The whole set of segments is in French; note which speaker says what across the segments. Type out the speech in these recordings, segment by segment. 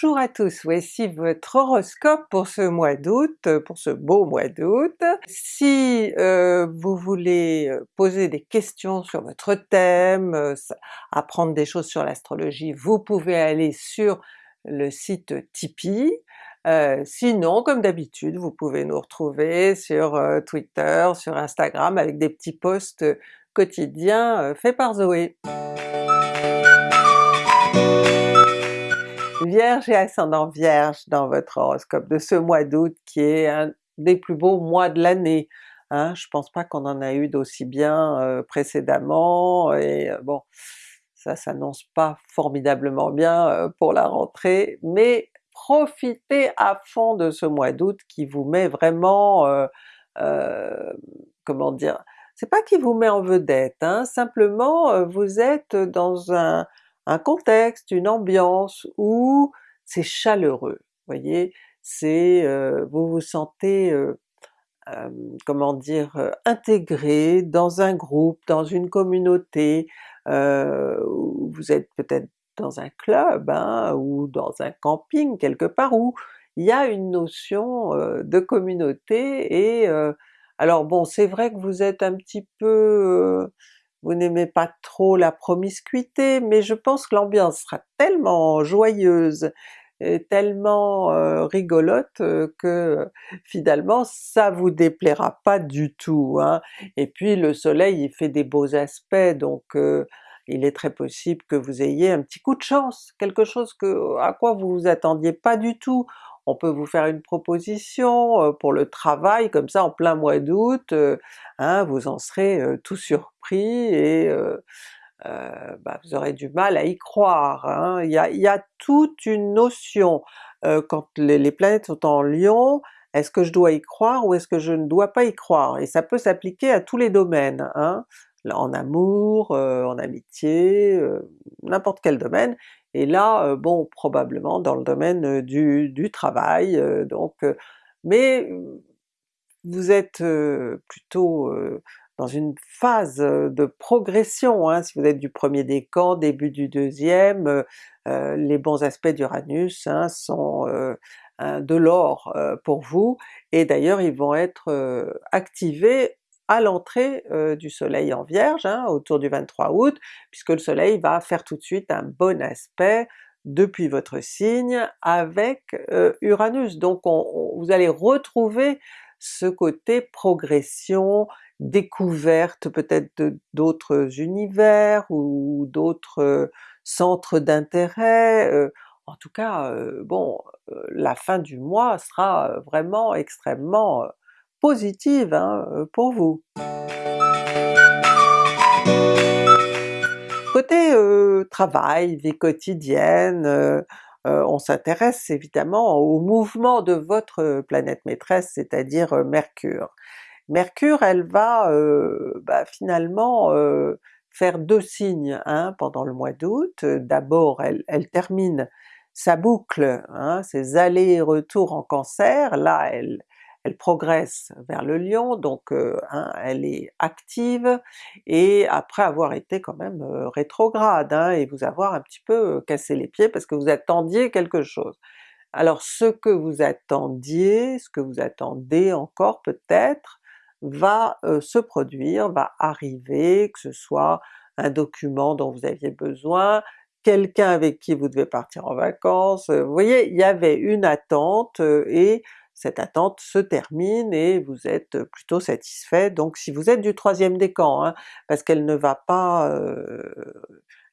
Speaker 1: Bonjour à tous, voici votre horoscope pour ce mois d'août, pour ce beau mois d'août. Si euh, vous voulez euh, poser des questions sur votre thème, euh, apprendre des choses sur l'astrologie, vous pouvez aller sur le site Tipeee. sinon, comme d'habitude, vous pouvez nous retrouver sur Twitter, sur Instagram avec des petits posts quotidiens faits par Zoé. Vierge et ascendant Vierge dans votre horoscope de ce mois d'août qui est un des plus beaux mois de l'année. Hein. Je pense pas qu'on en a eu d'aussi bien euh, précédemment, et euh, bon, ça s'annonce pas formidablement bien euh, pour la rentrée, mais profitez à fond de ce mois d'août qui vous met vraiment, comment dire, c'est pas qui vous met en vedette, hein, simplement vous êtes dans un, un contexte, une ambiance où c'est chaleureux, voyez, c'est euh, vous vous sentez euh, comment dire intégré dans un groupe, dans une communauté, vous êtes peut-être dans un club hein, ou dans un camping quelque part où il y a une notion de communauté et alors bon c'est vrai que vous êtes un petit peu vous n'aimez pas trop la promiscuité, mais je pense que l'ambiance sera tellement joyeuse, et tellement euh, rigolote euh, que finalement ça vous déplaira pas du tout. Hein. Et puis le soleil il fait des beaux aspects, donc euh, il est très possible que vous ayez un petit coup de chance, quelque chose que, à quoi vous vous attendiez pas du tout on peut vous faire une proposition euh, pour le travail comme ça en plein mois d'août, euh, hein, vous en serez euh, tout surpris et bah, vous aurez du mal à y croire. Hein. Il, y a, toute une notion, quand les, planètes sont en Lion, est-ce que je dois y croire ou est-ce que je ne dois pas y croire? Et ça peut s'appliquer à tous les domaines, hein, en amour, en amitié, n'importe quel domaine, et là, bon probablement dans le domaine du, travail, donc mais vous êtes plutôt dans une phase de progression, hein, si vous êtes du premier décan, début du deuxième, les bons aspects d'Uranus hein, sont de l'or pour vous, et d'ailleurs ils vont être activés à l'entrée euh, du soleil en Vierge, hein, autour du 23 août, puisque le soleil va faire tout de suite un bon aspect depuis votre signe avec euh, Uranus. Donc vous allez retrouver ce côté progression, découverte peut-être d'autres univers ou d'autres euh, centres d'intérêt, en tout cas bon, la fin du mois sera vraiment extrêmement positive hein, euh, pour vous. Côté euh, travail, vie quotidienne, euh, on s'intéresse évidemment au mouvement de votre planète maîtresse, c'est-à-dire Mercure. Mercure elle va bah, finalement faire deux signes hein, pendant le mois d'août. D'abord elle, termine sa boucle, hein, ses allers et retours en Cancer, là elle, elle progresse vers le Lion, donc euh, hein, elle est active, et après avoir été quand même euh, rétrograde, hein, et vous avoir un petit peu euh, cassé les pieds parce que vous attendiez quelque chose. Alors ce que vous attendiez, ce que vous attendez encore peut-être, va se produire, va arriver, que ce soit un document dont vous aviez besoin, quelqu'un avec qui vous devez partir en vacances, vous voyez, il y avait une attente et cette attente se termine et vous êtes plutôt satisfait, donc si vous êtes du troisième décan, hein, parce qu'elle ne va pas,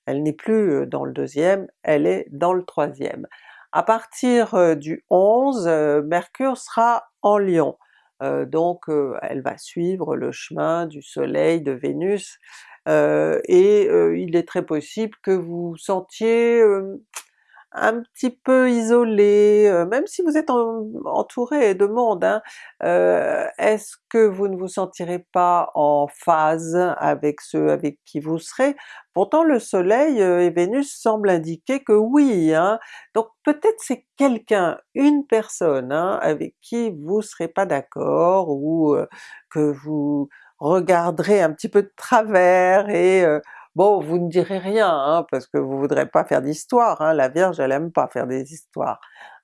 Speaker 1: elle n'est plus dans le deuxième, elle est dans le troisième. À partir du 11, Mercure sera en Lion, donc elle va suivre le chemin du soleil, de Vénus, et il est très possible que vous sentiez un petit peu isolé, euh, même si vous êtes entouré de monde, hein, euh, est-ce que vous ne vous sentirez pas en phase avec ceux avec qui vous serez? Pourtant le soleil euh, et Vénus semblent indiquer que oui, hein, donc peut-être c'est quelqu'un, une personne hein, avec qui vous serez pas d'accord ou que vous regarderez un petit peu de travers et bon vous ne direz rien hein, parce que vous voudrez pas faire d'histoire, hein, la Vierge elle aime pas faire des histoires.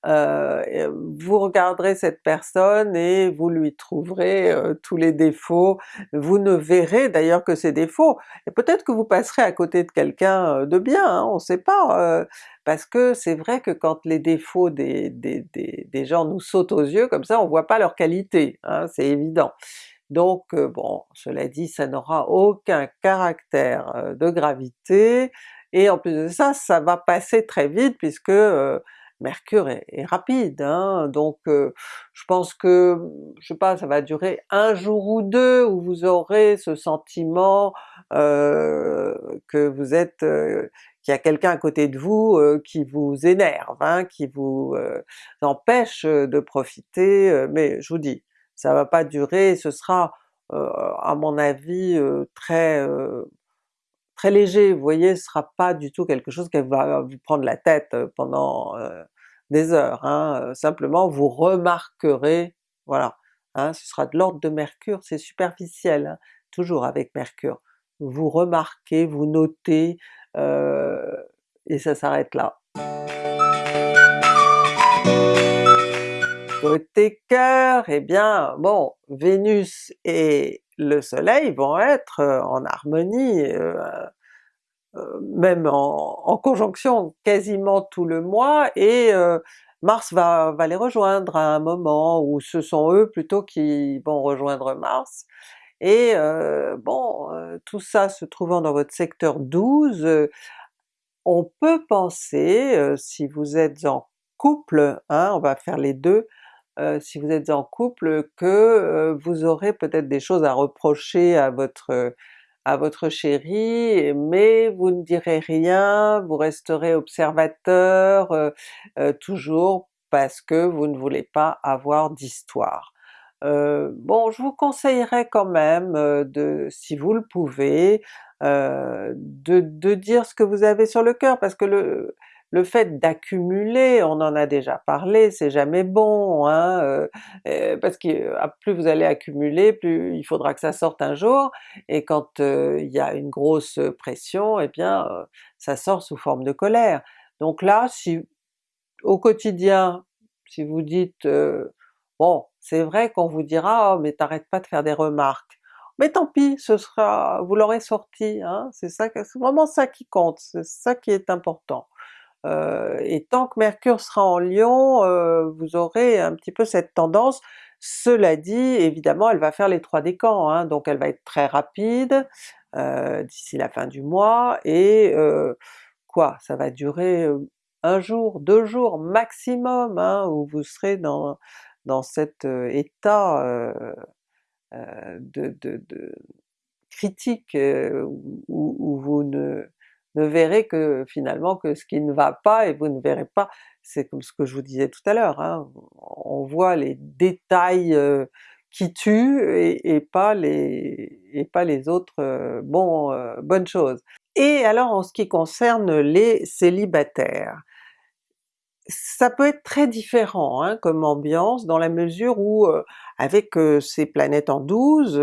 Speaker 1: Euh, vous regarderez cette personne et vous lui trouverez euh, tous les défauts, vous ne verrez d'ailleurs que ses défauts, et peut-être que vous passerez à côté de quelqu'un de bien, hein, on sait pas, parce que c'est vrai que quand les défauts des, des, des, gens nous sautent aux yeux comme ça, on voit pas leurs qualités, hein, c'est évident. Donc bon, cela dit, ça n'aura aucun caractère de gravité, et en plus de ça, ça va passer très vite puisque Mercure est, rapide, hein, donc je pense que, je sais pas, ça va durer un jour ou deux où vous aurez ce sentiment que vous êtes, qu'il y a quelqu'un à côté de vous qui vous énerve, hein, qui vous empêche de profiter, mais je vous dis, ça va pas durer, ce sera à mon avis très très léger, vous voyez, ce sera pas du tout quelque chose qui va vous prendre la tête pendant des heures, hein. simplement vous remarquerez, voilà, hein, ce sera de l'ordre de Mercure, c'est superficiel, hein, toujours avec Mercure. Vous remarquez, vous notez, et ça s'arrête là. Côté cœur, eh bien bon, Vénus et le soleil vont être en harmonie, même en, conjonction quasiment tout le mois, et Mars va, va, les rejoindre à un moment où ce sont eux plutôt qui vont rejoindre Mars, et bon, tout ça se trouvant dans votre secteur 12, on peut penser, si vous êtes en couple, hein, on va faire les deux, si vous êtes en couple, que vous aurez peut-être des choses à reprocher à votre à votre chéri, mais vous ne direz rien, vous resterez observateur toujours parce que vous ne voulez pas avoir d'histoire. bon, je vous conseillerais quand même de, si vous le pouvez, de, de, dire ce que vous avez sur le cœur, parce que le, le fait d'accumuler, on en a déjà parlé, c'est jamais bon, hein, euh, euh, parce que ah, plus vous allez accumuler, plus il faudra que ça sorte un jour, et quand euh, il y a une grosse pression, eh bien ça sort sous forme de colère. Donc là, si au quotidien, si vous dites bon, c'est vrai qu'on vous dira oh, mais t'arrêtes pas de faire des remarques, mais tant pis, ce sera, vous l'aurez sorti, hein, c'est ça, c'est vraiment ça qui compte, c'est ça qui est important. Euh, et tant que Mercure sera en Lion, euh, vous aurez un petit peu cette tendance. Cela dit, évidemment elle va faire les trois décans, hein, donc elle va être très rapide euh, d'ici la fin du mois, et quoi, ça va durer un jour, deux jours maximum, hein, où vous serez dans, dans cet état de, de, de, critique où, où, vous ne ne verrez que finalement que ce qui ne va pas, et vous ne verrez pas, c'est comme ce que je vous disais tout à l'heure, hein, on voit les détails euh, qui tuent et, pas les, et pas les autres euh, bon, euh, bonnes choses. Et alors en ce qui concerne les célibataires, ça peut être très différent hein, comme ambiance dans la mesure où avec ces planètes en 12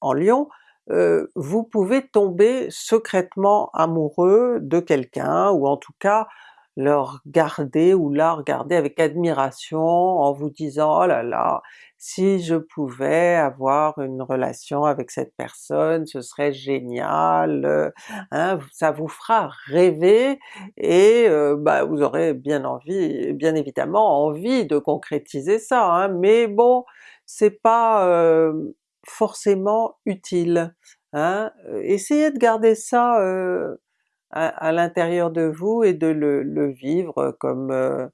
Speaker 1: en Lion, euh, vous pouvez tomber secrètement amoureux de quelqu'un, ou en tout cas le regarder ou la regarder avec admiration en vous disant « oh là là, si je pouvais avoir une relation avec cette personne, ce serait génial, euh, hein, ça vous fera rêver et euh, bah, vous aurez bien envie, bien évidemment envie de concrétiser ça, hein, mais bon, c'est pas forcément utile. Hein? Essayez de garder ça à, l'intérieur de vous et de le, vivre comme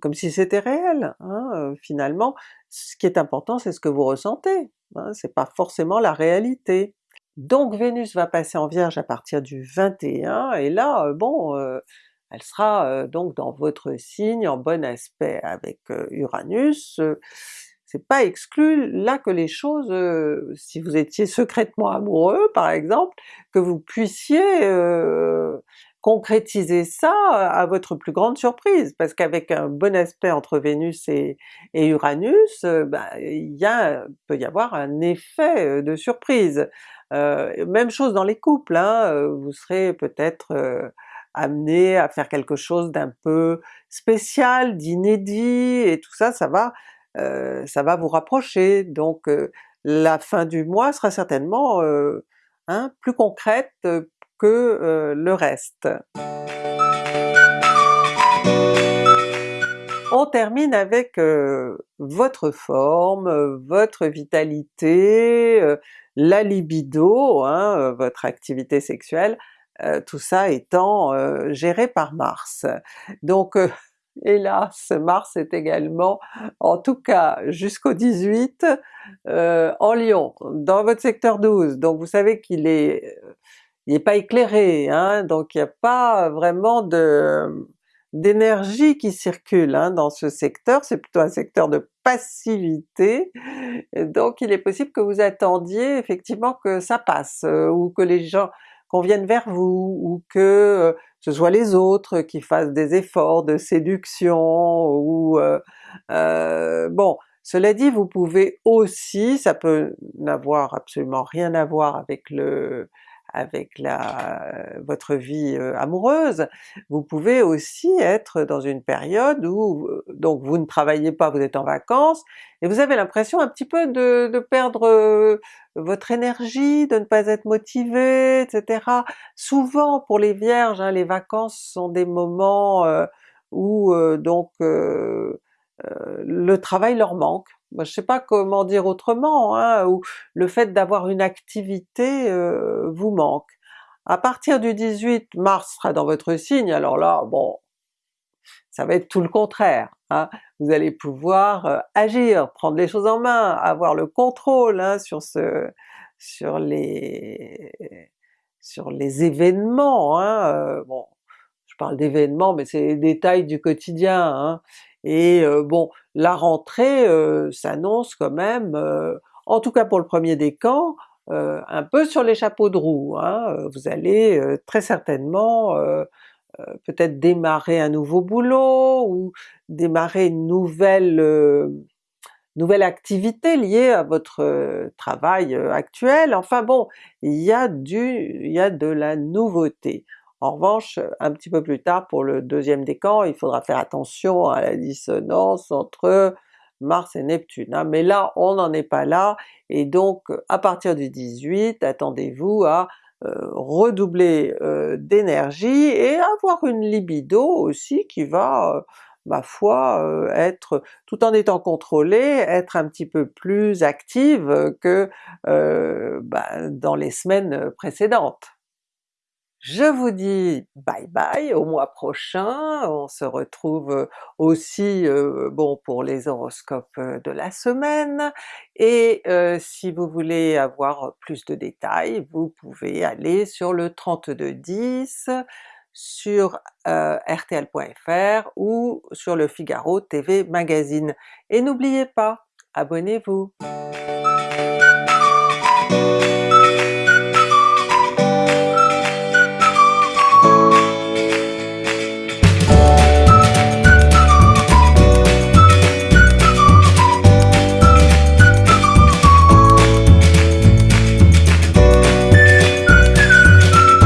Speaker 1: comme si c'était réel, hein, finalement. Ce qui est important c'est ce que vous ressentez, hein, c'est pas forcément la réalité. Donc Vénus va passer en Vierge à partir du 21, et là, bon, elle sera donc dans votre signe en bon aspect avec Uranus, c'est pas exclu là que les choses, euh, si vous étiez secrètement amoureux par exemple, que vous puissiez euh, concrétiser ça à votre plus grande surprise, parce qu'avec un bon aspect entre Vénus et, Uranus, euh, bah, il y peut y avoir un effet de surprise. même chose dans les couples, hein, vous serez peut-être amené à faire quelque chose d'un peu spécial, d'inédit, et tout ça, ça va, ça va vous rapprocher. Donc la fin du mois sera certainement hein, plus concrète que le reste. On termine avec votre forme, votre vitalité, la libido, hein, votre activité sexuelle, tout ça étant géré par Mars. Donc hélas, Mars est également, en tout cas jusqu'au 18, en Lion, dans votre secteur 12, donc vous savez qu'il est, n'est pas éclairé, hein, donc il n'y a pas vraiment d'énergie qui circule hein, dans ce secteur, c'est plutôt un secteur de passivité, donc il est possible que vous attendiez effectivement que ça passe, euh, ou que les gens qu'on vienne vers vous, ou que euh, ce soit les autres qui fassent des efforts de séduction, ou... Euh, bon, cela dit, vous pouvez aussi, ça peut n'avoir absolument rien à voir avec le avec la, votre vie amoureuse, vous pouvez aussi être dans une période où donc vous ne travaillez pas, vous êtes en vacances, et vous avez l'impression un petit peu de, de perdre votre énergie, de ne pas être motivé, etc. Souvent pour les Vierges, hein, les vacances sont des moments où donc le travail leur manque, je je sais pas comment dire autrement, hein, ou le fait d'avoir une activité euh, vous manque. À partir du 18, Mars sera dans votre signe, alors là, bon, ça va être tout le contraire. Hein. Vous allez pouvoir euh, agir, prendre les choses en main, avoir le contrôle hein, sur ce, sur les, sur les événements. Hein. Euh, bon, je parle d'événements, mais c'est les détails du quotidien. Et bon, la rentrée s'annonce quand même, en tout cas pour le premier décan, un peu sur les chapeaux de roue. Hein. Vous allez très certainement peut-être démarrer un nouveau boulot, ou démarrer une nouvelle nouvelle activité liée à votre travail actuel, enfin bon, il y du, il y a de la nouveauté. En revanche, un petit peu plus tard pour le deuxième décan, il faudra faire attention à la dissonance entre Mars et Neptune. Hein. Mais là, on n'en est pas là, et donc à partir du 18, attendez-vous à euh, redoubler euh, d'énergie et avoir une libido aussi qui va, euh, ma foi, être, tout en étant contrôlée, être un petit peu plus active que ben, dans les semaines précédentes. Je vous dis bye bye au mois prochain, on se retrouve euh, aussi euh, bon pour les horoscopes euh, de la semaine, et si vous voulez avoir plus de détails, vous pouvez aller sur le 3210 sur rtl.fr ou sur le Figaro TV Magazine. Et n'oubliez pas, abonnez-vous!